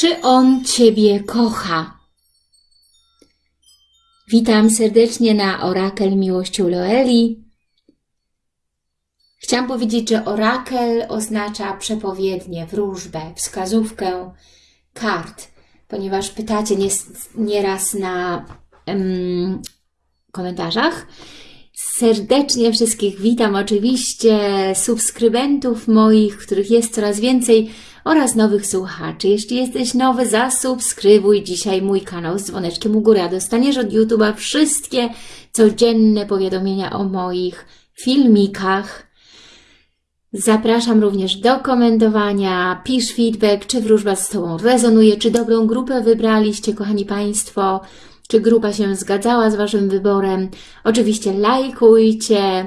Czy on Ciebie kocha? Witam serdecznie na Orakel Miłością Loeli. Chciałam powiedzieć, że orakel oznacza przepowiednię, wróżbę, wskazówkę kart, ponieważ pytacie nieraz na komentarzach. Serdecznie wszystkich witam, oczywiście subskrybentów moich, których jest coraz więcej oraz nowych słuchaczy. Jeśli jesteś nowy, zasubskrybuj dzisiaj mój kanał z dzwoneczkiem u góry, dostaniesz od YouTube'a wszystkie codzienne powiadomienia o moich filmikach. Zapraszam również do komentowania, pisz feedback, czy wróżba z Tobą rezonuje, czy dobrą grupę wybraliście, kochani Państwo, czy grupa się zgadzała z Waszym wyborem. Oczywiście lajkujcie,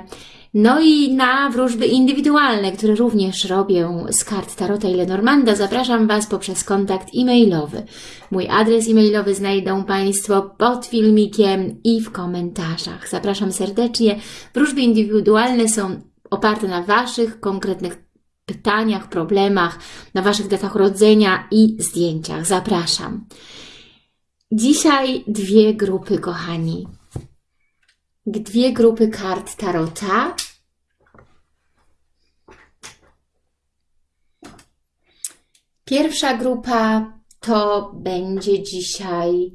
no i na wróżby indywidualne, które również robię z kart Tarota i Lenormanda, zapraszam Was poprzez kontakt e-mailowy. Mój adres e-mailowy znajdą Państwo pod filmikiem i w komentarzach. Zapraszam serdecznie. Wróżby indywidualne są oparte na Waszych konkretnych pytaniach, problemach, na Waszych datach urodzenia i zdjęciach. Zapraszam. Dzisiaj dwie grupy, kochani dwie grupy kart Tarota. Pierwsza grupa to będzie dzisiaj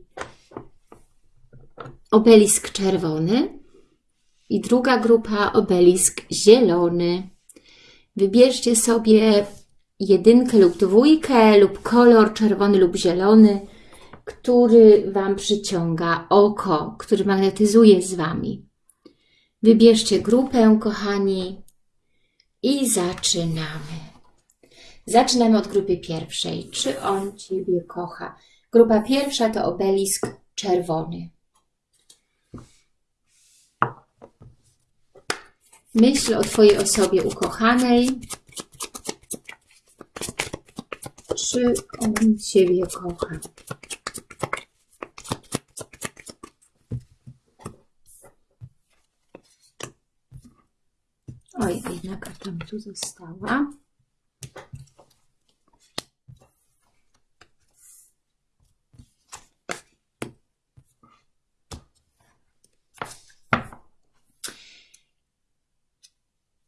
obelisk czerwony i druga grupa obelisk zielony. Wybierzcie sobie jedynkę lub dwójkę lub kolor czerwony lub zielony który Wam przyciąga oko, który magnetyzuje z Wami. Wybierzcie grupę, kochani, i zaczynamy. Zaczynamy od grupy pierwszej. Czy on Ciebie kocha? Grupa pierwsza to obelisk czerwony. Myśl o Twojej osobie ukochanej. Czy on Ciebie kocha? Karta mi tu została.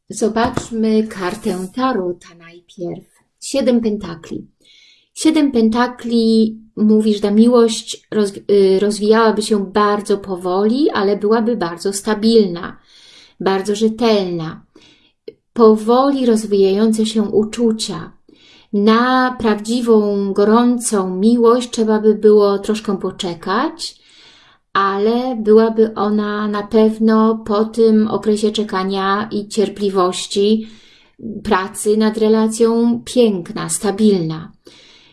Zobaczmy kartę Tarota najpierw. Siedem pentakli. Siedem pentakli mówi, że ta miłość y, rozwijałaby się bardzo powoli, ale byłaby bardzo stabilna, bardzo rzetelna powoli rozwijające się uczucia. Na prawdziwą, gorącą miłość trzeba by było troszkę poczekać, ale byłaby ona na pewno po tym okresie czekania i cierpliwości pracy nad relacją piękna, stabilna.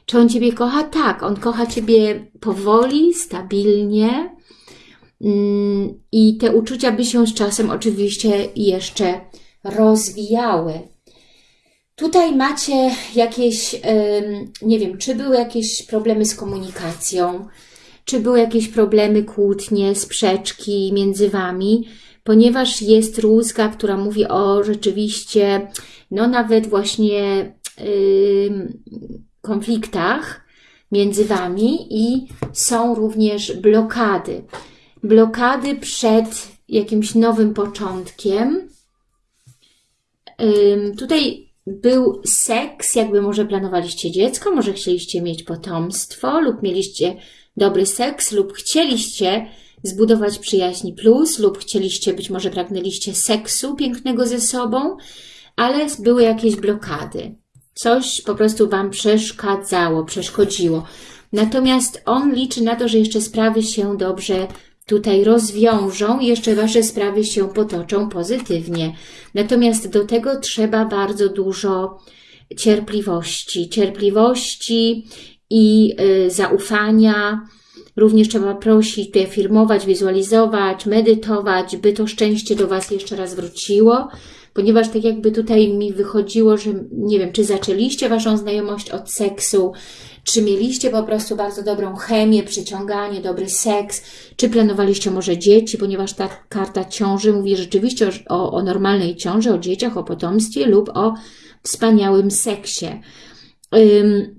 Czy on Ciebie kocha? Tak, on kocha Ciebie powoli, stabilnie mm, i te uczucia by się z czasem oczywiście jeszcze rozwijały. Tutaj macie jakieś, nie wiem, czy były jakieś problemy z komunikacją, czy były jakieś problemy, kłótnie, sprzeczki między Wami, ponieważ jest rózga, która mówi o rzeczywiście, no nawet właśnie yy, konfliktach między Wami i są również blokady. Blokady przed jakimś nowym początkiem, Tutaj był seks, jakby może planowaliście dziecko, może chcieliście mieć potomstwo lub mieliście dobry seks lub chcieliście zbudować przyjaźń plus lub chcieliście, być może pragnęliście seksu pięknego ze sobą, ale były jakieś blokady. Coś po prostu Wam przeszkadzało, przeszkodziło. Natomiast on liczy na to, że jeszcze sprawy się dobrze tutaj rozwiążą, jeszcze Wasze sprawy się potoczą pozytywnie. Natomiast do tego trzeba bardzo dużo cierpliwości, cierpliwości i y, zaufania. Również trzeba prosić, afirmować, wizualizować, medytować, by to szczęście do Was jeszcze raz wróciło, ponieważ tak jakby tutaj mi wychodziło, że nie wiem, czy zaczęliście Waszą znajomość od seksu, czy mieliście po prostu bardzo dobrą chemię, przyciąganie, dobry seks? Czy planowaliście może dzieci, ponieważ ta karta ciąży mówi rzeczywiście o, o normalnej ciąży, o dzieciach, o potomstwie lub o wspaniałym seksie. Ym,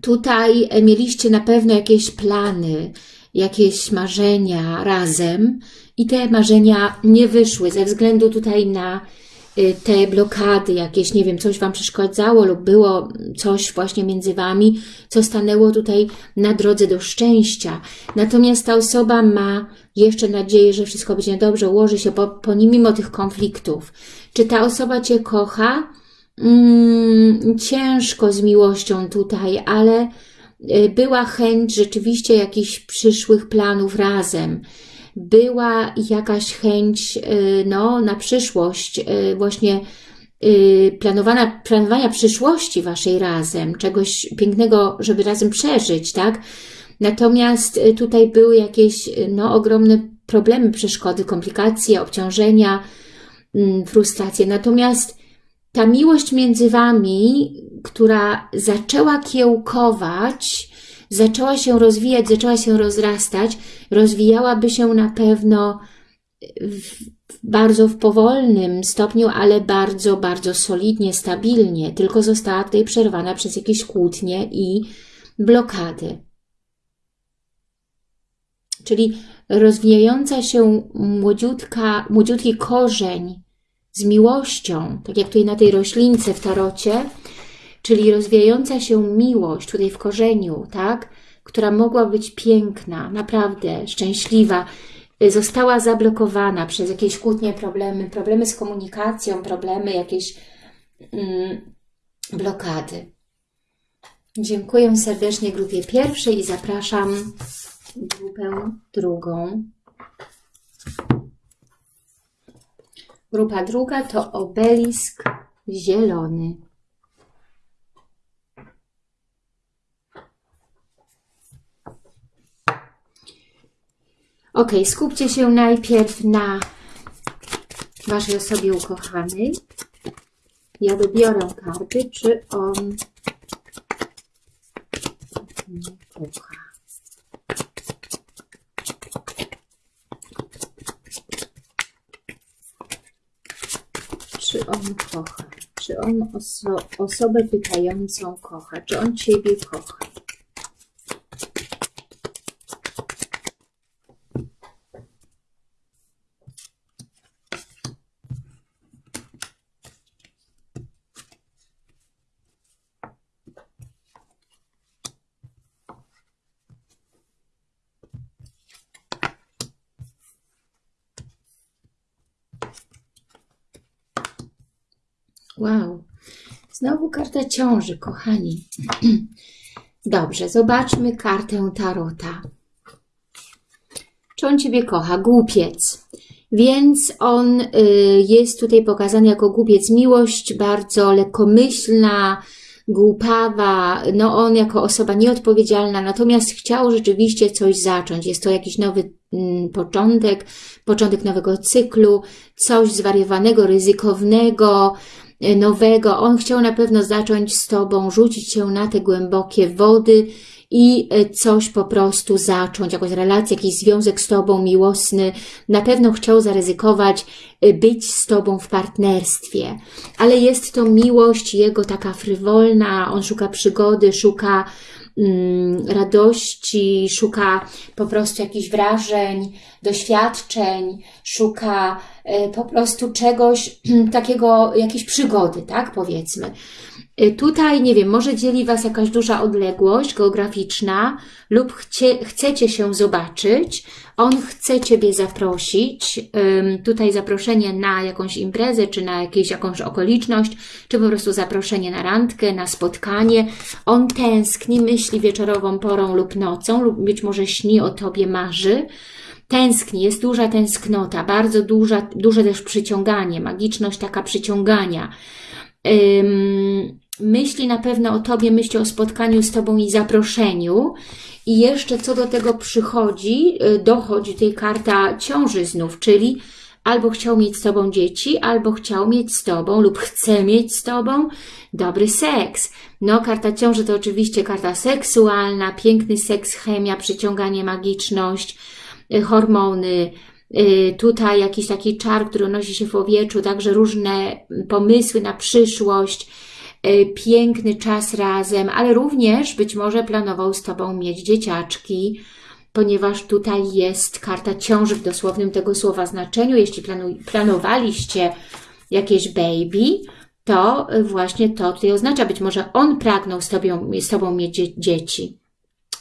Tutaj mieliście na pewno jakieś plany, jakieś marzenia razem i te marzenia nie wyszły ze względu tutaj na te blokady jakieś, nie wiem, coś Wam przeszkadzało lub było coś właśnie między Wami, co stanęło tutaj na drodze do szczęścia. Natomiast ta osoba ma jeszcze nadzieję, że wszystko będzie dobrze, ułoży się po, po mimo tych konfliktów. Czy ta osoba Cię kocha? Mm, ciężko z miłością tutaj, ale y, była chęć rzeczywiście jakichś przyszłych planów razem. Była jakaś chęć y, no, na przyszłość, y, właśnie planowana, planowania przyszłości Waszej razem, czegoś pięknego, żeby razem przeżyć, tak? Natomiast tutaj były jakieś no, ogromne problemy, przeszkody, komplikacje, obciążenia, mm, frustracje. Natomiast ta miłość między Wami, która zaczęła kiełkować, zaczęła się rozwijać, zaczęła się rozrastać, rozwijałaby się na pewno w, bardzo w powolnym stopniu, ale bardzo, bardzo solidnie, stabilnie, tylko została tutaj przerwana przez jakieś kłótnie i blokady. Czyli rozwijająca się młodziutka, młodziutki korzeń z miłością, tak jak tutaj na tej roślince w tarocie, czyli rozwijająca się miłość tutaj w korzeniu, tak, która mogła być piękna, naprawdę szczęśliwa, została zablokowana przez jakieś kłótnie, problemy, problemy z komunikacją, problemy, jakieś mm, blokady. Dziękuję serdecznie grupie pierwszej i zapraszam grupę drugą. Grupa druga to obelisk zielony. Ok, skupcie się najpierw na Waszej osobie ukochanej. Ja wybiorę karty, czy on kocha. czy on kocha? Czy on oso osobę pytającą kocha? Czy on Ciebie kocha? Wow. Znowu karta ciąży, kochani. Dobrze, zobaczmy kartę Tarota. Czy on Ciebie kocha? Głupiec. Więc on y, jest tutaj pokazany jako głupiec. Miłość bardzo lekkomyślna, głupawa, no on jako osoba nieodpowiedzialna, natomiast chciał rzeczywiście coś zacząć. Jest to jakiś nowy mm, początek, początek nowego cyklu, coś zwariowanego, ryzykownego, nowego. On chciał na pewno zacząć z Tobą, rzucić się na te głębokie wody i e, coś po prostu zacząć, jakąś relację, jakiś związek z Tobą miłosny. Na pewno chciał zaryzykować e, być z Tobą w partnerstwie. Ale jest to miłość jego taka frywolna, on szuka przygody, szuka radości, szuka po prostu jakichś wrażeń, doświadczeń, szuka E, po prostu czegoś takiego, jakiejś przygody, tak powiedzmy. E, tutaj, nie wiem, może dzieli Was jakaś duża odległość geograficzna lub chcie, chcecie się zobaczyć, on chce Ciebie zaprosić, tutaj zaproszenie na jakąś imprezę, czy na jakieś, jakąś okoliczność, czy po prostu zaproszenie na randkę, na spotkanie. On tęskni, myśli wieczorową porą lub nocą, lub być może śni o Tobie, marzy, tęskni, jest duża tęsknota, bardzo duża, duże też przyciąganie, magiczność taka przyciągania. Myśli na pewno o Tobie, myśli o spotkaniu z Tobą i zaproszeniu. I jeszcze co do tego przychodzi, y, dochodzi tej karta ciąży znów, czyli albo chciał mieć z Tobą dzieci, albo chciał mieć z Tobą lub chce mieć z Tobą dobry seks. No, karta ciąży to oczywiście karta seksualna, piękny seks, chemia, przyciąganie, magiczność, Y, hormony, y, tutaj jakiś taki czar, który nosi się w powietrzu, także różne pomysły na przyszłość, piękny czas razem, ale również być może planował z Tobą mieć dzieciaczki, ponieważ tutaj jest karta ciąży w dosłownym tego słowa znaczeniu. Jeśli planowaliście jakieś baby, to właśnie to tutaj oznacza, być może on pragnął z Tobą, z tobą mieć dzie dzieci.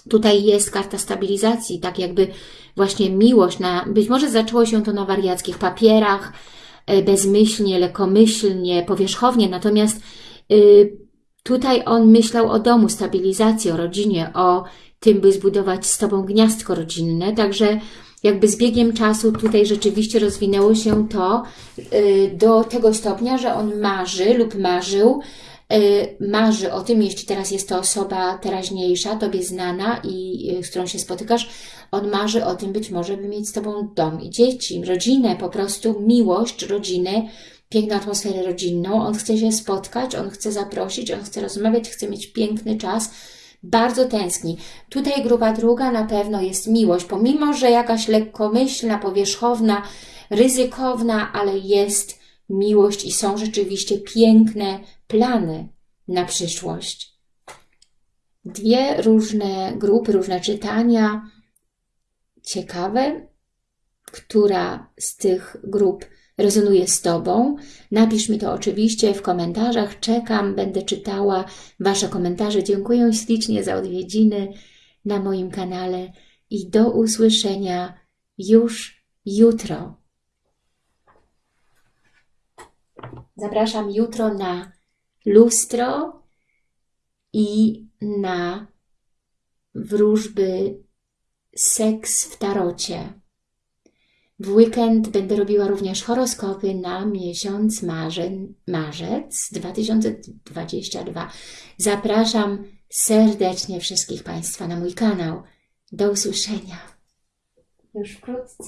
Tutaj jest karta stabilizacji, tak jakby właśnie miłość, na, być może zaczęło się to na wariackich papierach, e, bezmyślnie, lekomyślnie, powierzchownie, natomiast tutaj on myślał o domu, stabilizacji, o rodzinie, o tym, by zbudować z Tobą gniazdko rodzinne, także jakby z biegiem czasu tutaj rzeczywiście rozwinęło się to y, do tego stopnia, że on marzy lub marzył, y, marzy o tym, jeśli teraz jest to osoba teraźniejsza, Tobie znana i y, z którą się spotykasz, on marzy o tym być może, by mieć z Tobą dom i dzieci, rodzinę, po prostu miłość rodziny, piękną atmosferę rodzinną. On chce się spotkać, on chce zaprosić, on chce rozmawiać, chce mieć piękny czas, bardzo tęskni. Tutaj grupa druga na pewno jest miłość, pomimo, że jakaś lekkomyślna, powierzchowna, ryzykowna, ale jest miłość i są rzeczywiście piękne plany na przyszłość. Dwie różne grupy, różne czytania, ciekawe, która z tych grup rezonuje z Tobą. Napisz mi to oczywiście w komentarzach. Czekam, będę czytała Wasze komentarze. Dziękuję ślicznie za odwiedziny na moim kanale i do usłyszenia już jutro. Zapraszam jutro na lustro i na wróżby seks w tarocie. W weekend będę robiła również horoskopy na miesiąc marzeń, marzec 2022. Zapraszam serdecznie wszystkich Państwa na mój kanał. Do usłyszenia już wkrótce.